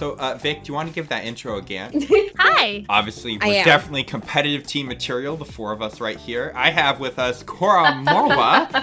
So, uh, Vic, do you want to give that intro again? Hi. Obviously, we're definitely competitive team material, the four of us right here. I have with us Cora Mora.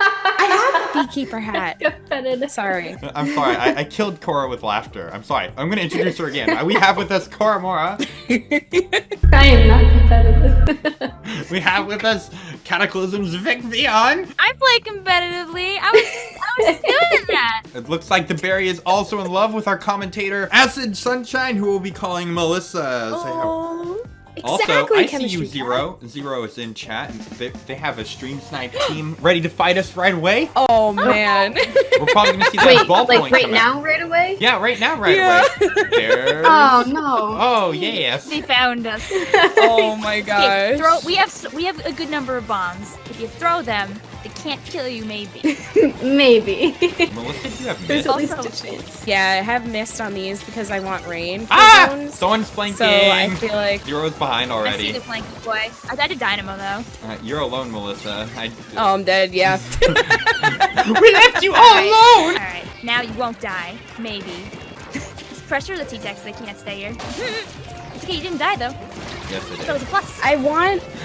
I have a beekeeper hat. Competitive. Sorry. I'm sorry, I, I killed Cora with laughter. I'm sorry. I'm going to introduce her again. We have with us Cora Mora. I am not competitive. We have with us Cataclysm's Vic Vion. I play competitively. I was, I was doing that. It looks like the berry is also in love with our commentator, Acid Sunshine, who will be calling Melissa. Say how- Oh, Also, exactly. I see chemistry you, Zero. Zero is in chat. and They, they have a stream snipe team ready to fight us right away. Oh man. We're probably gonna see that Wait, ball like point right come out. now, right away? Yeah, right now, right Yeah. away. There's... Oh no. Oh yes. They found us. oh my Okay, throw. We have we have a good number of bombs. If you throw them, they can't kill you. Maybe. Maybe. Melissa, do you have There's mist? at least Also- a. Yeah, I have missed on these because I want rain for Ah! zones. Someone's flanking. So I feel like Zero's behind I see already. the flanky boy. I died to Dynamo though. Uh, you're alone, Melissa. I... Oh, I'm dead, yeah. we left you all alone! All right, now you won't die. Maybe. Just pressure the T-Tex. They can't stay here. it's okay. You didn't die though. Yes, it So it's a plus. I want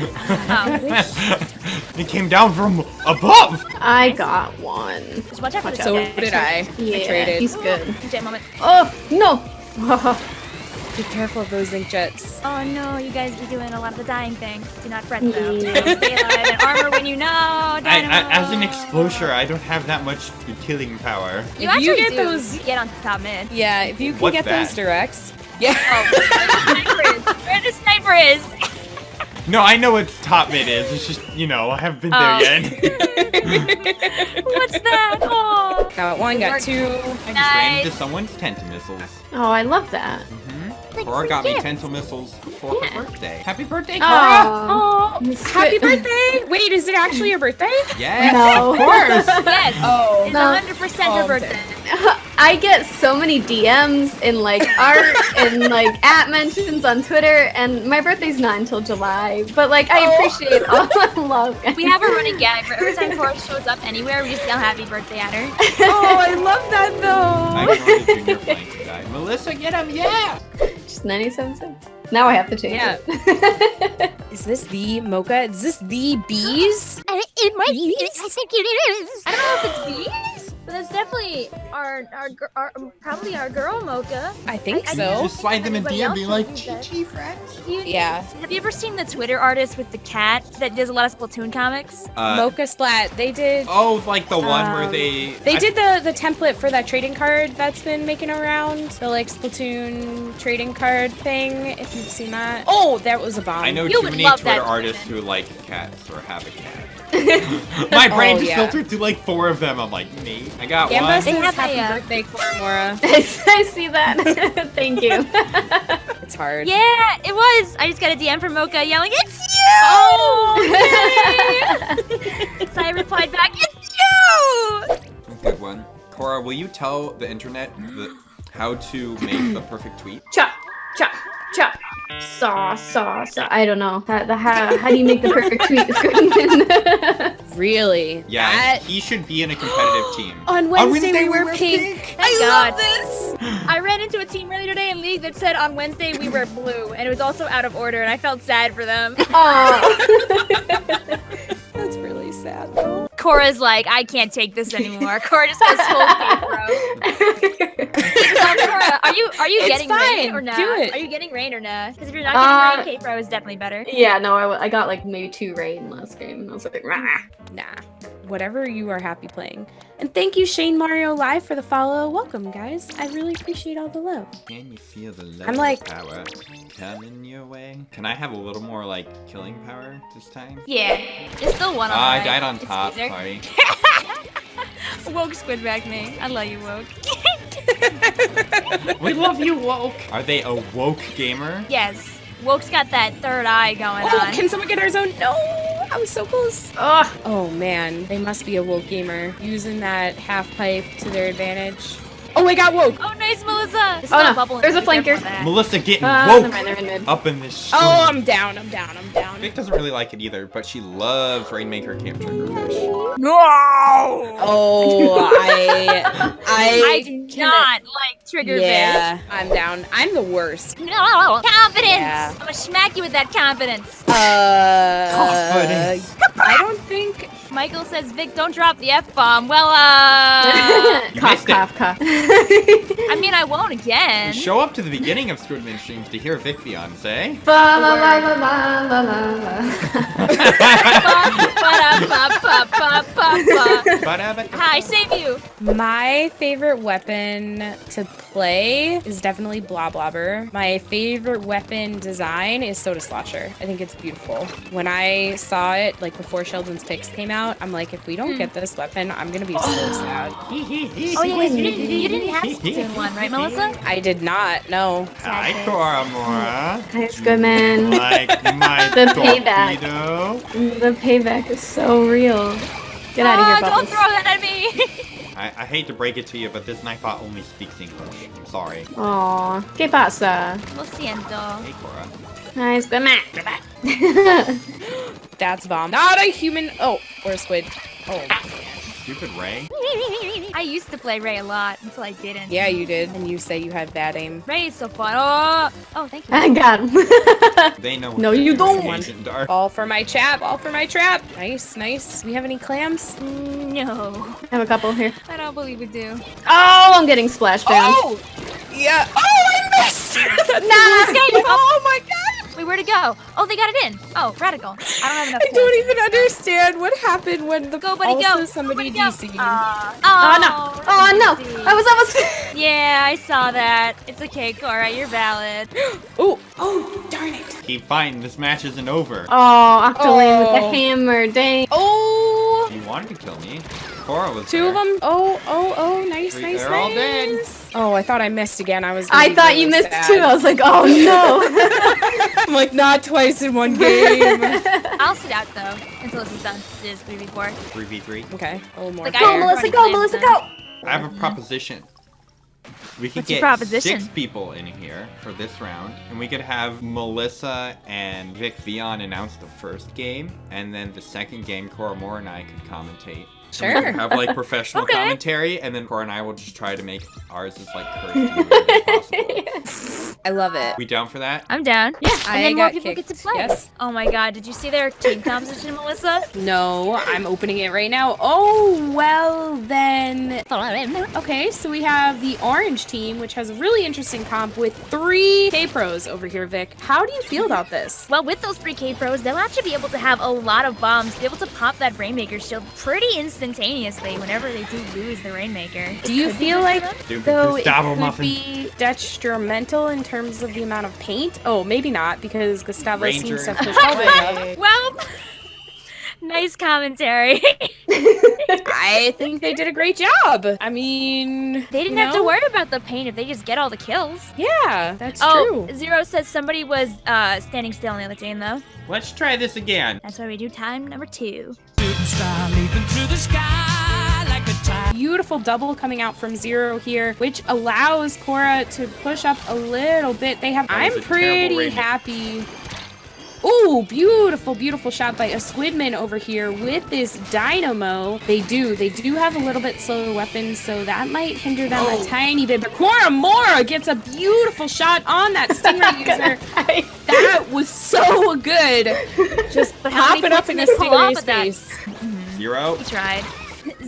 Oh, it came down from above! I got one. just watch out for the so T-Tex. did I. I Yeah, traded. he's good. Jet moment. Oh no. Be careful of those ink jets. Oh no, you guys be doing a lot of the dying thing. Do not fret though. Yeah. Stay alive and armor when you know. I, I, as an exploser, I don't have that much killing power. You If you actually get do. those- get on top mid. Yeah, if you can What's get that? those directs. Yeah. Oh, where the sniper is? Where the sniper is? No, I know what top mid is. It's just, you know, I haven't been there Oh. yet. What's that? Oh. got one, got two. I just ran into someone's tenta missiles. Oh, I love that. Mm-hmm. Like Cora got me gift. tenta missiles for her birthday. Happy birthday, oh. Cora! Oh. Oh, happy birthday! Wait, is it actually your birthday? Yes, No. of course! Yes. Oh. It's No. 100% Oh, her I'm birthday. I get so many DMs in like art and like at mentions on Twitter, and my birthday's not until July. But like, I Oh. appreciate all the love. guys. We have a running gag. For every time Cora shows up anywhere, we just yell happy birthday at her. Oh, I love that though. ignored the junior flank guy. Melissa, get him, yeah! just 97 cents. Now I have to change Yeah. it. Is this the mocha? Is this the bees? Uh, it might be. I think it is. I don't know if it's bees, but it's definitely our our, gir- our probably our girl Mocha. I think I- I so. Just slide them in Anybody DM, else be like, use that? GG, friends. You- Yeah. Have you ever seen the Twitter artist with the cat that does a lot of Splatoon comics? Uh, mocha splat. They did. oh, like the one where Um, they... They I- did the the template for that trading card that's been making around the like Splatoon trading card thing. If you've seen that. Oh, that was a bomb. I know You too would many love Twitter that artists who like cats or have a cat. My brain Oh, just yeah. filtered through like four of them. I'm like, me. I got Gambus one. They says have happy a, birthday, Koramora. I see that. Thank you. It's hard. Yeah, it was. I just got a DM from Mocha yelling, "It's you!" Oh, so I replied back, "It's you!" Good one. Cora, will you tell the internet the, how to make the perfect tweet? chop, chop, chop. Saw, saw, saw. I don't know. How, the, how, how do you make the perfect tweet, Squidman? Really? Yeah, That- he should be in a competitive team. On Wednesday, Wednesday we we wear wear pink. Thank I oh God. love this. I ran into a team earlier today in League that said on Wednesday we were blue, and it was also out of order, and I felt sad for them. Aw. That's really sad though. Cora's like, I can't take this anymore. Cora just goes full cape, bro. So, Cora, are you are you It's getting rain or not? Do it. Are you getting rain or not? Because if you're not Uh, getting rain, cape bro is definitely better. yeah, no, I got like maybe two rain last game, and I was like, Rah. Nah. Whatever you are happy playing. And thank you, Shane Mario Live, for the follow. Welcome, guys. I really appreciate all the love. Can you feel the love I'm like- power coming your way? Can I have a little more like killing power this time? Yeah, it's the one on Ah, I the died on It's top. Caesar. Sorry. Woke squid back me. I love you, Woke. we love you, woke. Are they a woke gamer? yes, Woke's got that third eye going Oh, on. can someone get our zone? No, I was so close. Ugh. Oh man, they must be a woke gamer using that half pipe to their advantage. Oh, I got woke. Oh, nice, Melissa. There's Oh, still no. a bubble in There's a flanker. Melissa getting Uh, woke never mind, they're in mid. up in this. Oh. I'm down. I'm down. I'm down. Vic doesn't really like it either, but she loves Rainmaker Camp Triggerfish. No! Oh, I, I, I do can- not like trigger Yeah, I'm down. I'm the worst. No! Confidence! Yeah. I'm gonna smack you with that confidence. Uh, Confidence. I don't think. Michael says, Vic, don't drop the F bomb. Well, uh. You cough, cough, cough. I mean, I won't again. Show up to the beginning of Squidman streams to hear Vic fiance. Ba la la la la la la. Hi, save you. My favorite weapon to play is definitely Bloblobber. My favorite weapon design is Soda Slosher. I think it's beautiful. When I saw it, like before Sheldon's picks came out, I'm like, if we don't get this weapon, I'm gonna be so sad. Oh, yeah, oh, you didn't, you didn't have Splatoon 1, right, Melissa? I did not. No. Hi, Koramora. Ah, Hi, Squidman. Like my The payback. torpedo. Mm, the payback is so real. Get out of here, Oh, don't throw that at me. I, I hate to break it to you, but this Nightbot only speaks English. I'm sorry. Aw, ¿qué pasa? Lo siento. Hey, Cora. Hi, Squidman. That's bomb. Not a human. Oh, or a squid. Oh. Stupid Ray. I used to play Ray a lot until I didn't. Yeah, you did. And you say you had bad aim. Ray is so fun. Oh, oh, thank you. I got him. They know. No, you don't. Agent Dark. All for my trap. All for my trap. Nice, nice. We have any clams? No, I have a couple here. I don't believe we do. Oh, I'm getting splashed down. Oh! Yeah. Oh, I missed! That's Nah, the worst. escape. Oh my god! Wait, where'd it go? Oh, they got it in. Oh, radical. I don't have enough. I don't even understand what happened when the Go, buddy, also go. somebody Go, buddy. DC'd. Uh, Oh, oh, no. Oh, no. I was almost. Yeah, I saw that. It's okay, Cora. You're valid. oh, oh, darn it. Keep fighting. This match isn't over. Oh, Octoling with the Oh. hammer. Dang. Oh, You wanted to kill me. Cora was two of them. Oh, oh, oh, nice, Three- nice, they're all dead. nice. Oh, I thought I missed again. I was. I be thought you really missed sad. too. I was like, oh no. I'm like, not twice in one game. I'll sit out though until this is done. It is 3v4. 3v3. okay, a little more. Like, go, I- Melissa. Go, Melissa. Go. I have a proposition. We could What's your get proposition? six people in here for this round, and we could have Melissa and Vic Vion announce the first game, and then the second game, Cora Moore and I could commentate. And Sure. could have like professional Okay. commentary, and then Cora and I will just try to make ours as like cursed and weird as possible. I love it. We down for that? I'm down. Yeah, and I then more got people get to play. yes. Oh my god, did you see their team composition, Melissa? No, I'm opening it right now. Oh, well then. Okay, so we have the orange team, which has a really interesting comp with three K-Pros over here, Vic. How do you feel about this? Well, with those 3K pros, they'll actually be able to have a lot of bombs, be able to pop that Rainmaker shield pretty instantaneously whenever they do lose the Rainmaker. Do you feel like, for. Stupid though, it Gustavo could Muffin. be detrimental in terms of the amount of paint? Oh, maybe not, because Gustavo Ranger seems to and- push all the way. Well, nice commentary. I think they did a great job. I mean, they didn't you have to worry about the pain if they just get all the kills. Yeah, that's oh, true. Zero says somebody was uh, standing still on the other team, though. Let's try this again. That's why we do time number two. Star leaping through the sky like a tide. Beautiful double coming out from zero here, which allows Cora to push up a little bit. They have. I'm pretty happy. Ooh, beautiful, beautiful shot by a Squidman over here with this Dynamo. They do, they do have a little bit slower weapons, so that might hinder them Oh. a tiny bit. But Cora Mora gets a beautiful shot on that Stingray user. That was so good. Just But how many pop it up in the they pull off Stingray's with that? face. Zero. He tried.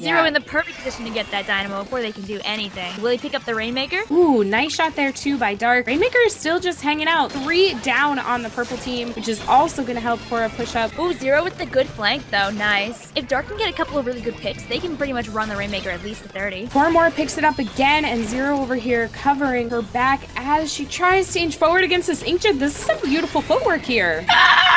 Zero Yeah. in the perfect position to get that dynamo before they can do anything. Will he pick up the Rainmaker? Ooh, nice shot there too by Dark. Rainmaker is still just hanging out. Three down on the purple team, which is also going to help Cora push up. Ooh, Zero with the good flank though, nice. If Dark can get a couple of really good picks, they can pretty much run the Rainmaker at least to 30. Cormore picks it up again, and Zero over here covering her back as she tries to inch forward against this Inkjet. This is some beautiful footwork here.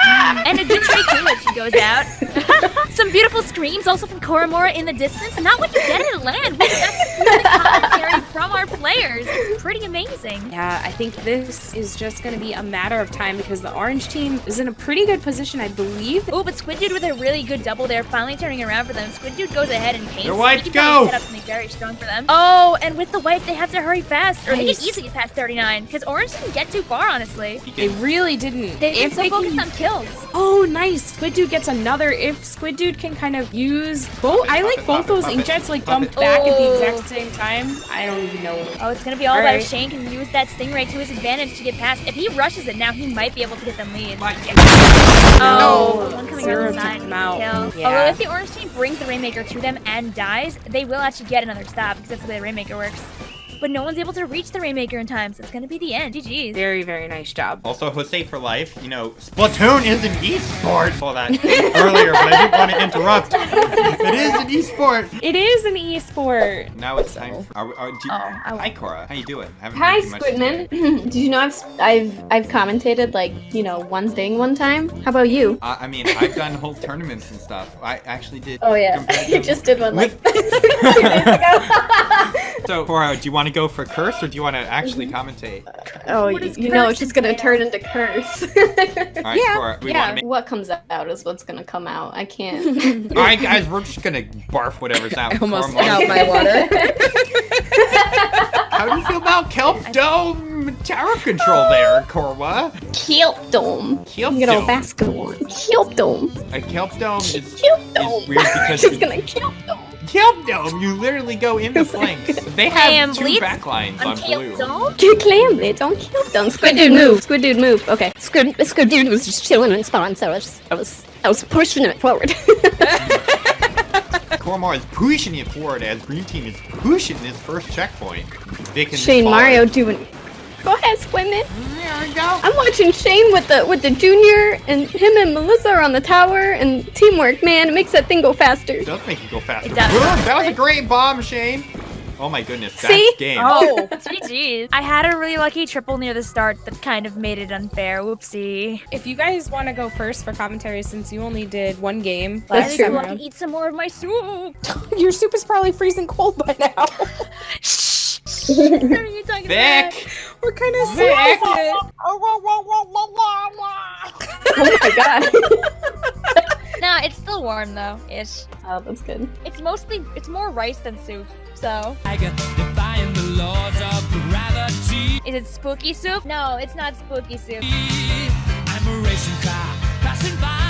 And a good trade too if she goes out. Some beautiful screams also from Koromora in the distance. Not what you get in land. We got really commentary from our players. It's pretty amazing. Yeah, I think this is just going to be a matter of time because the orange team is in a pretty good position, I believe. Oh, but Squid Dude with a really good double there, finally turning around for them. Squid Dude goes ahead and paints. Their whites He can probably go! Set up something very strong for them. Oh, and with the white, they have to hurry fast, or they can easily get past 39. Because Orange didn't get too far, honestly. They really didn't. They've been so they focused can... on kills. Oh, nice. Squid Dude gets another. If Squid Dude can kind of use both, I like both those puppet, inkjets like puppet. dump back at the Oh. exact same time. I don't even know. Oh, it's gonna be all, All about right. if Shane can use that Stingray to his advantage to get past. If he rushes it now, he might be able to get them lead. Oh, No. one coming Zero around the side. out. Yeah. Although if the orange team brings the Rainmaker to them and dies, they will actually get another stop because that's the way the Rainmaker works. But no one's able to reach the Rainmaker in time, so it's gonna be the end. GG's. Very, very nice job. Also, Jose for life, you know, Splatoon is an esport. Saw that earlier, but I didn't want to interrupt. It is an esport. It is an e-sport. Now it's time for. Are, are, do you, Oh, I- hi, Cora. How you doing? Haven't Hi, heard too much today. Squidman. Did you know I've I've I've commentated like you know one thing one time? How about you? Uh, I mean, I've done whole tournaments and stuff. I actually did. Oh yeah, you just did one like two days ago. So, Cora, do you want to go for curse or do you want to Mm-hmm. actually commentate? oh, What you, you know it's just gonna turn into curse. All right, Yeah, Cora, we yeah. make. what comes out is what's gonna come out. I can't. All right, guys, we're just gonna barf whatever's out. I almost spit out my water. How do you feel about Kelp Dome tower control there, Corwa? Kelp dome. Kelp You get all basketball. Kelp dome. A Kelp Dome is, Kelp is weird because just gonna kelp dome. Kelp Dome, you literally go in the flanks. They have Damn, two Bleeds backlines on On Kill blue. Dome? You claimed it. Don't kelp dome. Squid dude move. Squid dude move. Okay. Squid, Squid Dude was just chilling in spawn, so I was, I was, I was pushing it forward. Cormor is pushing it forward as Green Team is pushing this first checkpoint. Vic and Shane Paul- Mario doing. Go ahead, Squidman. There we go. I'm watching Shane with the with the junior, and him and Melissa are on the tower, and teamwork, man, it makes that thing go faster. It does make it go faster. It does. Boom, that was a great bomb, Shane. Oh my goodness, that's See? game. Oh, GG's. I had a really lucky triple near the start that kind of made it unfair. Whoopsie. if you guys want to go first for commentary, since you only did one game That's last true. time I can around, eat some more of my soup. your soup is probably freezing cold by now. Shh. What are you talking about? Vic! what kind of soup Vic! is it? Oh my god. Nah, it's still warm though. Ish. oh, that's good. It's mostly it's more rice than soup. So Tiger, defying the laws of gravity. is it spooky soup? No, it's not spooky soup.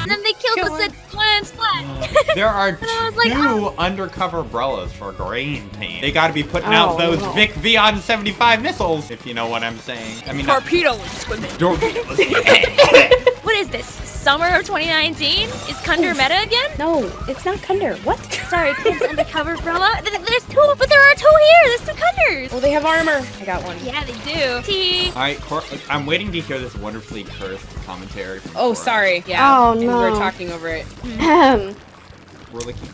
And then they killed Kill us him. at one splat. There are two like, two oh. undercover umbrellas for Green Team. They gotta be putting out Oh, those no. Vic Vion 75 missiles, if you know what I'm saying. I mean, Torpedo swimming. torpedoes. What is this? Summer of 2019? Is Kunder meta again? No, it's not Kunder. What? Sorry, kids undercover umbrella. There's two, but there are two here. There's two Kunders. Oh, they have armor. I got one. Yeah, they do. T. Alright, Cor- I'm waiting to hear this wonderfully cursed commentary from Oh, Cora. sorry. Yeah. Oh, and We no. were talking over it. Mm-hmm. Ahem. We're looking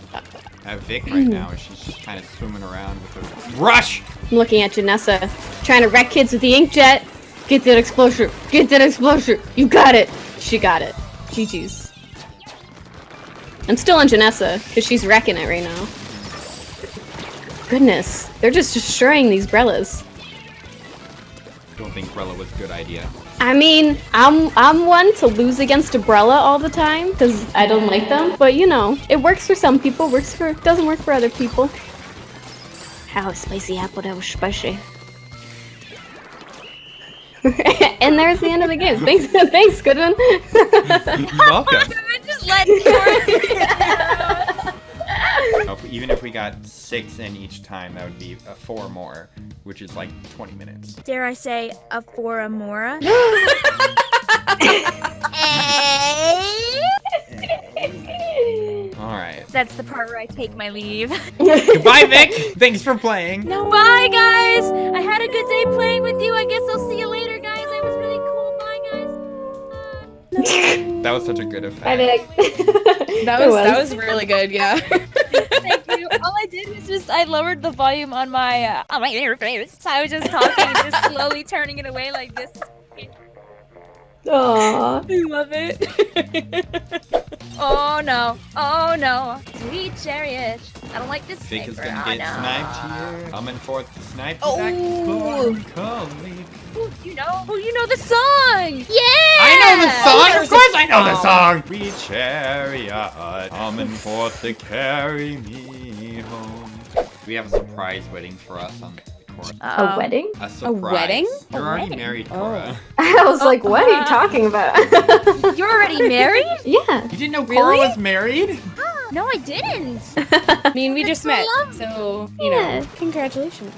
at Vic right now as she's just kind of swimming around with a rush. I'm looking at Janessa, trying to wreck kids with the inkjet. Get that explosion. Get that explosion. You got it. She got it. GG's. I'm still on Janessa, because she's wrecking it right now. Goodness. They're just destroying these Brellas. Don't think Rella was a good idea. I mean, I'm I'm one to lose against Umbrella all the time because I don't like them. But you know, it works for some people. Works for doesn't work for other people. How spicy apple that was spicy. and there's the end of the game. Thanks, thanks, Goodwin. You're welcome. Just let Even if we got six in each time, that would be a four more, which is like 20 minutes. Dare I say, a Foramora? All eh? Right. That's the part where I take my leave. Goodbye, Vic. Thanks for playing. Bye, guys. I had a good day playing with you. I guess I'll see you later, guys. It was really cool. Bye, guys. That was such a good effect. I think. That It was, that was really good. Yeah. Thank you. All I did was just I lowered the volume on my uh, on my interface. I was just talking, just slowly turning it away like this. Aww. I love it. Oh no. Oh no. Sweet chariot. I don't like this Vic is sniper. gonna Oh, get no. sniped here. Coming forth to snipe. Oh. Colleague. Ooh, you know? Oh, you know the song. Yeah. I know the song. there's Of course, I know the Oh. song. We chariot coming forth to carry me home. We have a surprise waiting for us on the chorus. A wedding? A surprise. wedding? You're A already wedding. married, Oh. Cora. I was like, what are you talking about? You're already married? yeah. You didn't know Cora was married? No, I didn't. I mean, we That's just so met, lovely. so you Yeah. know, congratulations.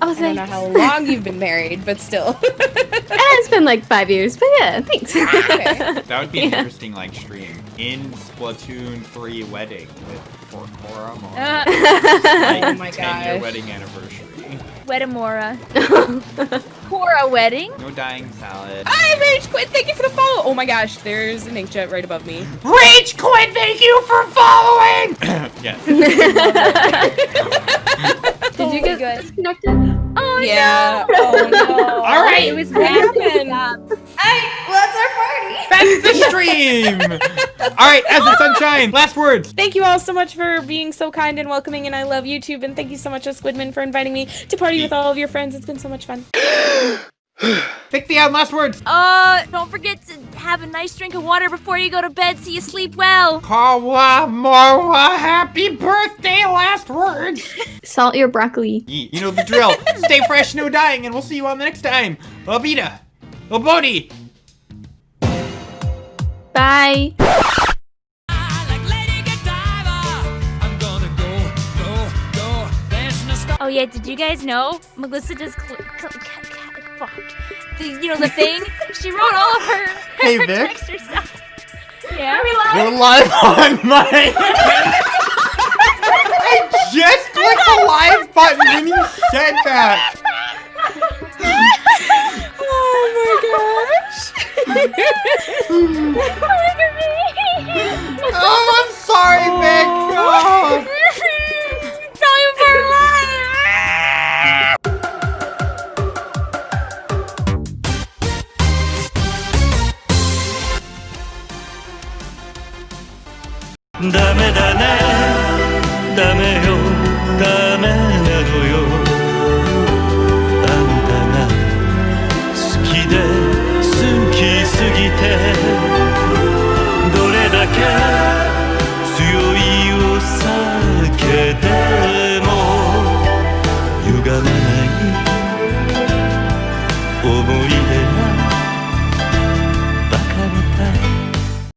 I was I don't know how long you've been married, but still. "Eh, it's been like five years, but yeah, thanks. Okay. That would be an Yeah. interesting like stream in Splatoon 3 wedding with Cora Moore. Uh, like, Oh my 10 year wedding anniversary. Wedamora. Cora wedding. No dying salad. I rage quit. Thank you for the follow. Oh my gosh, there's an inkjet right above me. Rage quit, thank you for following! yes. Did you get good. disconnected? Oh Yeah. Oh no. All right, It was What happened? Back to the stream! Alright, Ezra Sunshine, last words! Thank you all so much for being so kind and welcoming, and I love YouTube. And thank you so much, Squidman, for inviting me to party with all of your friends. It's been so much fun. Pick the out last words! Uh, don't forget to have a nice drink of water before you go to bed so you sleep well. Kawa Marwa, happy birthday, last words! Salt your broccoli. You know the drill. Stay fresh, no dying, and we'll see you on the next time. Obita! Obodi! Bye. Oh yeah, did you guys know Melissa does fuck the you know the thing? she wrote all of her, Hey, her Vic. text herself. Yeah. We're live on my. I just clicked the live button when you said that. Oh my gosh. Oh, I'm sorry, Vic. Oh. oh. ダメだね。ダメよ。